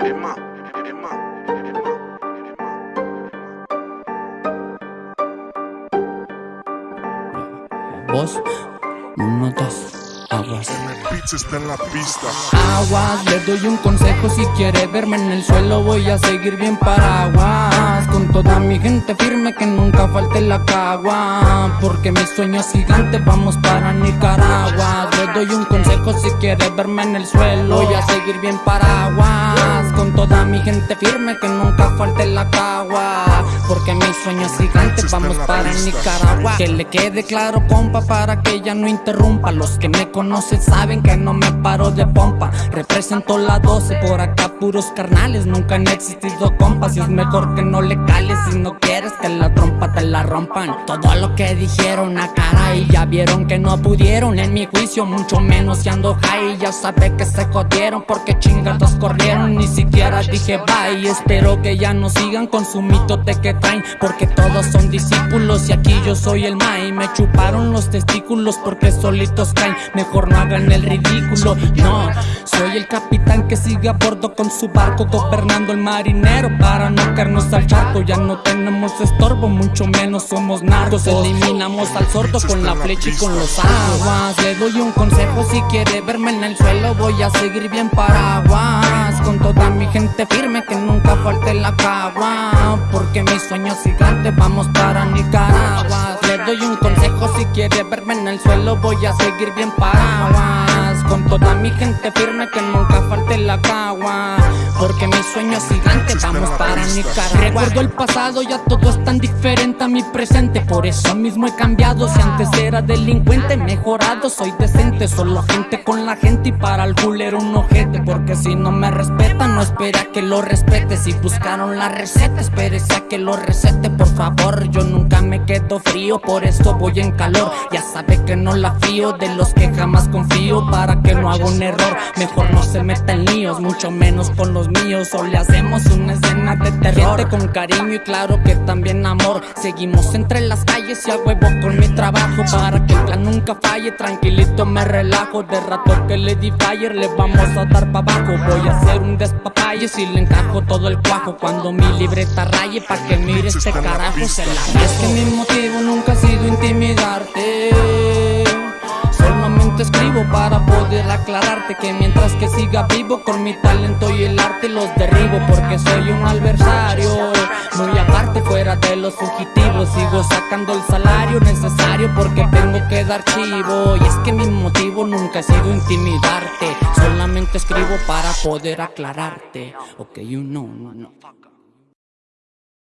Eres. Vos notas aguas. Está en la pista. Aguas, le doy un consejo si quiere verme en el suelo voy a seguir bien paraguas con toda mi gente firme que nunca falte la cagua porque mi sueño es gigante vamos para Nicaragua doy un consejo si quiere verme en el suelo voy a seguir bien paraguas. Con toda mi gente firme que nunca falte la cagua. Porque mis sueños gigantes vamos para Nicaragua. Que le quede claro compa para que ella no interrumpa. Los que me conocen saben que no me paro de pompa. Represento la 12 por acá puros carnales. Nunca han existido compas y es mejor que no le cales. Si no quieres que la trompa te la rompan. Todo lo que dijeron a cara y ya vieron que no pudieron En mi juicio. Mucho menos si ando high. Ya sabe que se jodieron porque chingados corrieron. Ni siquiera dije bye. Espero que ya no sigan con su mito de que porque todos son discípulos y aquí yo soy el mai Me chuparon los testículos porque solitos caen. Mejor no hagan el ridículo, no Soy el capitán que sigue a bordo con su barco Gobernando el marinero para no caernos al charco. Ya no tenemos estorbo, mucho menos somos narcos. Eliminamos al sordo con la flecha y con los aguas Le doy un consejo si quiere verme en el suelo Voy a seguir bien paraguas. Con toda mi gente firme que nunca falte la cagua. Porque mis sueños gigantes vamos para Nicaragua. Le doy un consejo si quiere verme en el suelo voy a seguir bien paraguas Con toda mi gente firme que nunca falte la cagua. Porque mis sueños gigantes vamos para Nicaragua. Recuerdo el pasado ya todo es tan diferente a mi presente. Por eso mismo he cambiado. Si antes era delincuente mejorado. Soy decente Solo gente con la gente y para el culero un ojete Porque si no me respeta no espera que lo respete. Si buscaron la receta espérese a que lo recete por favor. Yo nunca me quedo frío por esto voy en calor. Ya sabe que no la fío de los que jamás confío. Para que no haga un error mejor no se meta en líos Mucho menos con los míos. O le hacemos una escena de terror. Con cariño y claro que también amor. Seguimos entre las calles y a huevo con mi trabajo. Para que el plan nunca falle, tranquilito me relajo. De rato que le fire le vamos a dar pa' abajo. Voy a hacer un despapalle si le encajo todo el cuajo. Cuando mi libreta raye pa' que mire este carajo se la es que mi motivo nunca ha sido intimidarte. Solamente escribo para aclararte Que mientras que siga vivo con mi talento y el arte los derribo Porque soy un adversario. Muy aparte fuera de los fugitivos Sigo sacando el salario necesario porque tengo que dar chivo. Y es que mi motivo nunca ha sido intimidarte Solamente escribo para poder aclararte. Ok, you know, no, no